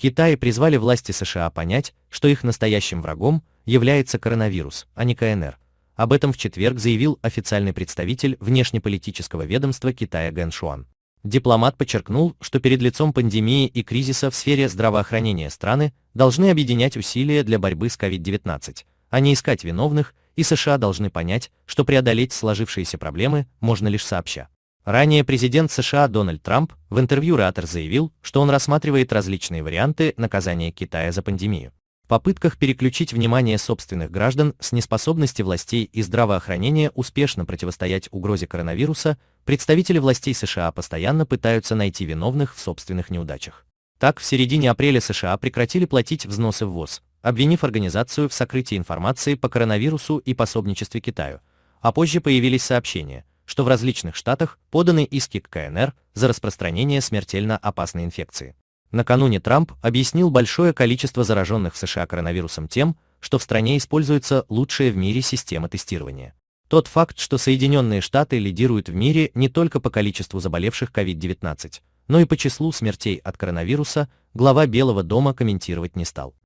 Китай призвали власти США понять, что их настоящим врагом является коронавирус, а не КНР. Об этом в четверг заявил официальный представитель внешнеполитического ведомства Китая Гэн Шуан. Дипломат подчеркнул, что перед лицом пандемии и кризиса в сфере здравоохранения страны должны объединять усилия для борьбы с COVID-19, а не искать виновных, и США должны понять, что преодолеть сложившиеся проблемы можно лишь сообща. Ранее президент США Дональд Трамп в интервью Reuters заявил, что он рассматривает различные варианты наказания Китая за пандемию. В попытках переключить внимание собственных граждан с неспособности властей и здравоохранения успешно противостоять угрозе коронавируса, представители властей США постоянно пытаются найти виновных в собственных неудачах. Так, в середине апреля США прекратили платить взносы в ВОЗ, обвинив организацию в сокрытии информации по коронавирусу и пособничестве Китаю, а позже появились сообщения, что в различных штатах поданы иски к КНР за распространение смертельно опасной инфекции. Накануне Трамп объяснил большое количество зараженных в США коронавирусом тем, что в стране используется лучшая в мире система тестирования. Тот факт, что Соединенные Штаты лидируют в мире не только по количеству заболевших COVID-19, но и по числу смертей от коронавируса, глава Белого дома комментировать не стал.